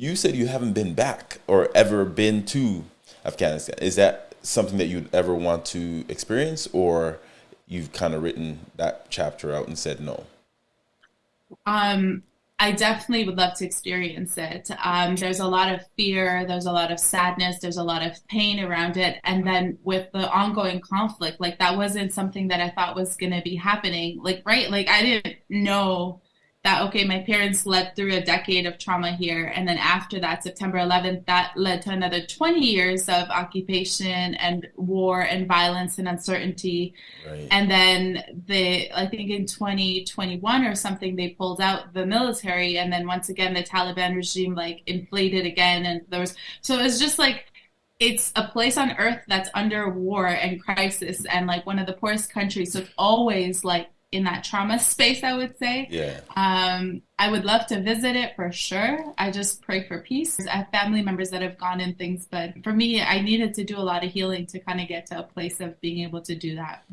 you said you haven't been back or ever been to Afghanistan. Is that something that you'd ever want to experience, or you've kind of written that chapter out and said no? Um, I definitely would love to experience it. Um, there's a lot of fear, there's a lot of sadness, there's a lot of pain around it. And then with the ongoing conflict, like that wasn't something that I thought was going to be happening. Like, right? Like, I didn't know that okay my parents led through a decade of trauma here. And then after that september 11th that led to another 20 years of occupation and war and violence and uncertainty. Right. and then they i think in 2021 or something they pulled out the military. And then once again the taliban regime like inflated again. And there was so it was just like it's a place on earth that's under war and crisis. And like one of the poorest countries so it's always like in that trauma space, I would say. Yeah. Um, I would love to visit it for sure. I just pray for peace. I have family members that have gone in things, but for me, I needed to do a lot of healing to kind of get to a place of being able to do that.